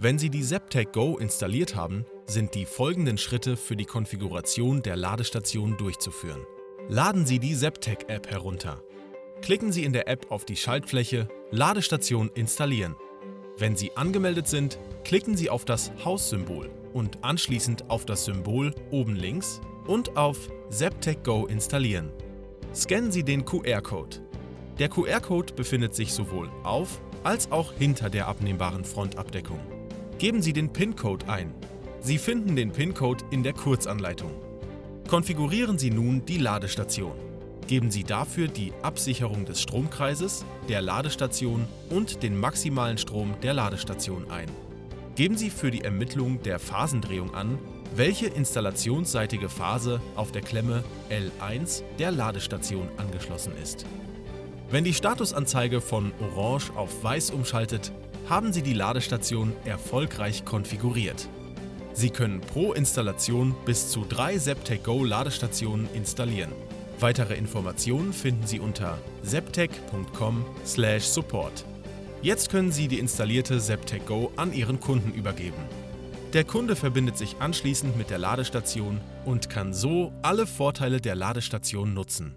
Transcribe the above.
Wenn Sie die Zaptec Go installiert haben, sind die folgenden Schritte für die Konfiguration der Ladestation durchzuführen. Laden Sie die Zaptec-App herunter. Klicken Sie in der App auf die Schaltfläche Ladestation installieren. Wenn Sie angemeldet sind, klicken Sie auf das Haussymbol und anschließend auf das Symbol oben links und auf Zaptec Go installieren. Scannen Sie den QR-Code. Der QR-Code befindet sich sowohl auf als auch hinter der abnehmbaren Frontabdeckung. Geben Sie den PIN-Code ein. Sie finden den PIN-Code in der Kurzanleitung. Konfigurieren Sie nun die Ladestation. Geben Sie dafür die Absicherung des Stromkreises, der Ladestation und den maximalen Strom der Ladestation ein. Geben Sie für die Ermittlung der Phasendrehung an, welche installationsseitige Phase auf der Klemme L1 der Ladestation angeschlossen ist. Wenn die Statusanzeige von Orange auf Weiß umschaltet, haben Sie die Ladestation erfolgreich konfiguriert. Sie können pro Installation bis zu drei Zaptec Go Ladestationen installieren. Weitere Informationen finden Sie unter zaptec.com/support. Jetzt können Sie die installierte Zaptec Go an Ihren Kunden übergeben. Der Kunde verbindet sich anschließend mit der Ladestation und kann so alle Vorteile der Ladestation nutzen.